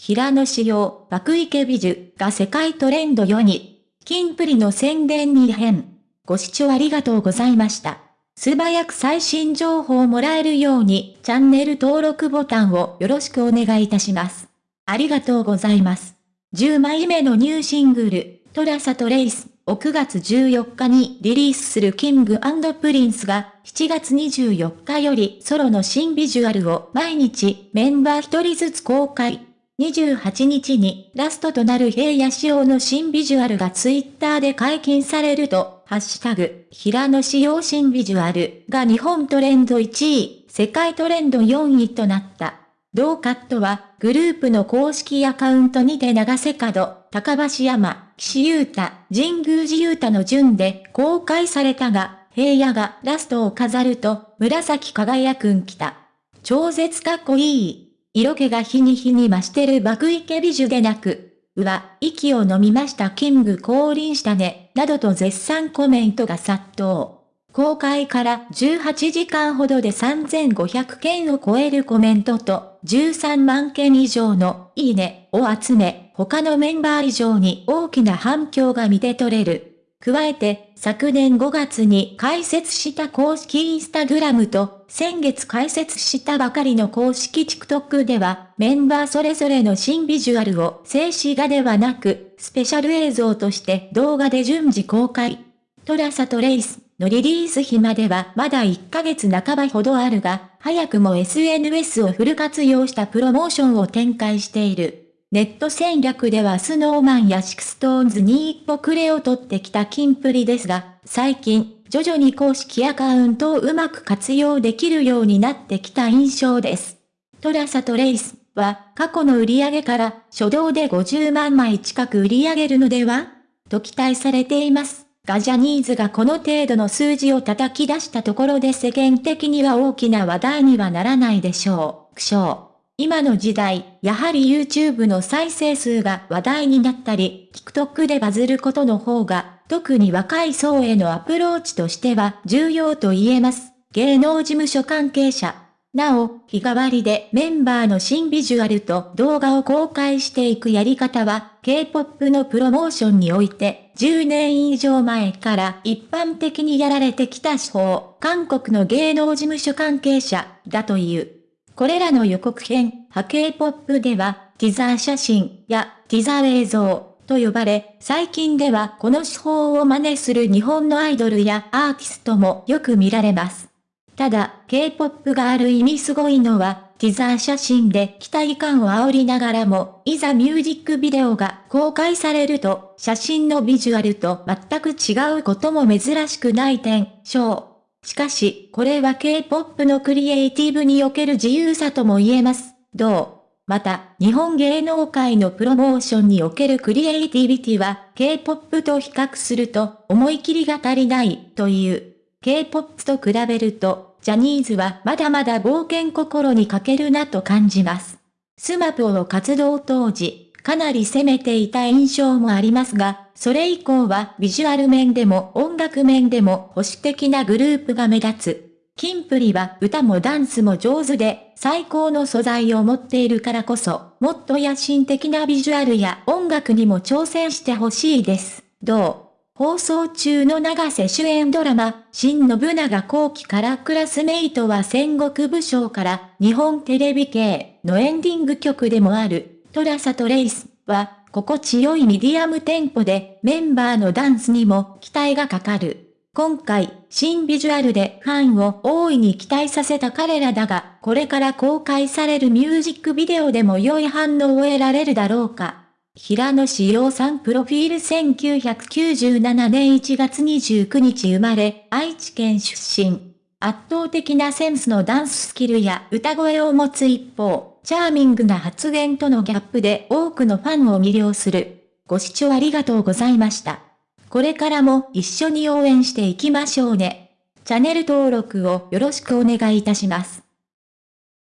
平野紫耀、爆イケビジュが世界トレンド4位、キンプリの宣伝に変。ご視聴ありがとうございました。素早く最新情報をもらえるように、チャンネル登録ボタンをよろしくお願いいたします。ありがとうございます。10枚目のニューシングル、 TraceTrace を9月14日にリリースするキングプリンスが7月24日よりソロの新ビジュアルを毎日メンバー1人ずつ公開。28日にラストとなる平野仕様の新ビジュアルがツイッターで解禁されると、ハッシュタグ、平野仕様新ビジュアルが日本トレンド1位、世界トレンド4位となった。同カットは、グループの公式アカウントにて長瀬角、高橋山、岸優太、神宮寺優太の順で公開されたが、平野がラストを飾ると、紫輝くん来た。超絶かっこいい。色気が日に日に増してる爆池美女でなく、うわ、息を飲みましたキング降臨したね、などと絶賛コメントが殺到。公開から18時間ほどで3500件を超えるコメントと13万件以上のいいねを集め、他のメンバー以上に大きな反響が見て取れる。加えて、昨年5月に開設した公式インスタグラムと、先月開設したばかりの公式 TikTok では、メンバーそれぞれの新ビジュアルを静止画ではなく、スペシャル映像として動画で順次公開。TraceTrace のリリース日まではまだ1ヶ月半ばほどあるが、早くも SNS をフル活用したプロモーションを展開している。ネット戦略ではスノーマンやシクストーンズに一歩後れを取ってきたキンプリですが、最近、徐々に公式アカウントをうまく活用できるようになってきた印象です。 TraceTrace は過去の売り上げから初動で50万枚近く売り上げるのでは？と期待されています。がジャニーズがこの程度の数字を叩き出したところで世間的には大きな話題にはならないでしょう。苦笑。今の時代、やはり YouTube の再生数が話題になったり、TikTok でバズることの方が、特に若い層へのアプローチとしては重要と言えます。芸能事務所関係者。なお、日替わりでメンバーの新ビジュアルと動画を公開していくやり方は、K-POP のプロモーションにおいて、10年以上前から一般的にやられてきた手法、韓国の芸能事務所関係者だという。これらの予告編、波形ポップでは、ティザー写真やティザー映像と呼ばれ、最近ではこの手法を真似する日本のアイドルやアーティストもよく見られます。ただ、K-POP がある意味すごいのは、ティザー写真で期待感を煽りながらも、いざミュージックビデオが公開されると、写真のビジュアルと全く違うことも珍しくない点、章。しかし、これは K-POP のクリエイティブにおける自由さとも言えます。どう？また、日本芸能界のプロモーションにおけるクリエイティビティは、K-POP と比較すると、思い切りが足りないという。K-POP と比べると、ジャニーズはまだまだ冒険心に欠けるなと感じます。スマプを活動当時、かなり攻めていた印象もありますが、それ以降はビジュアル面でも音楽面でも保守的なグループが目立つ。キンプリは歌もダンスも上手で、最高の素材を持っているからこそ、もっと野心的なビジュアルや音楽にも挑戦してほしいです。どう？放送中の永瀬主演ドラマ、新信長公記からクラスメイトは戦国武将から日本テレビ系のエンディング曲でもある TraceTrace は心地よいミディアムテンポでメンバーのダンスにも期待がかかる。今回、新ビジュアルでファンを大いに期待させた彼らだが、これから公開されるミュージックビデオでも良い反応を得られるだろうか。平野志陽さんプロフィール1997年1月29日生まれ、愛知県出身。圧倒的なセンスのダンススキルや歌声を持つ一方、チャーミングな発言とのギャップで多くのファンを魅了する。ご視聴ありがとうございました。これからも一緒に応援していきましょうね。チャンネル登録をよろしくお願いいたします。